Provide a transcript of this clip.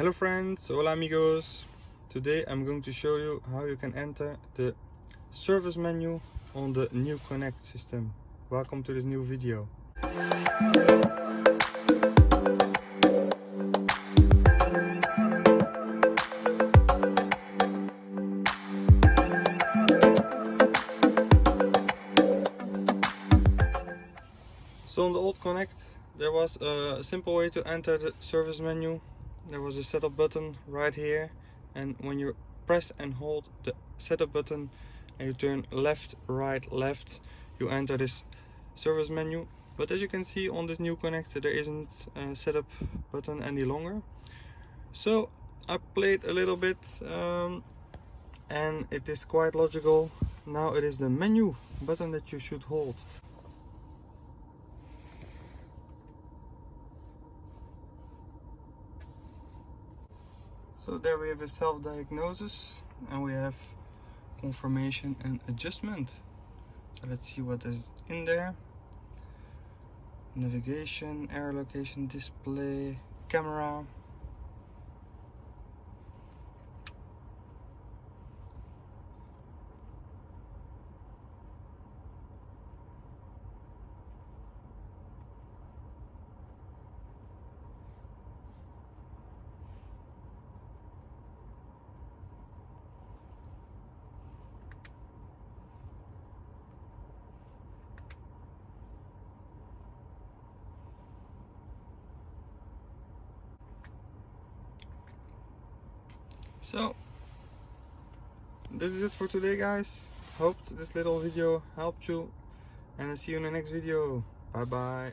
Hello friends, hola amigos. Today I'm going to show you how you can enter the service menu on the new Connect system. Welcome to this new video. So on the old Connect there was a simple way to enter the service menu there was a setup button right here and when you press and hold the setup button and you turn left right left you enter this service menu. But as you can see on this new connector there isn't a setup button any longer. So I played a little bit um, and it is quite logical. Now it is the menu button that you should hold So there we have a self-diagnosis and we have confirmation and adjustment. So let's see what is in there. Navigation, air location, display, camera, So this is it for today guys. Hope this little video helped you and I'll see you in the next video. Bye bye.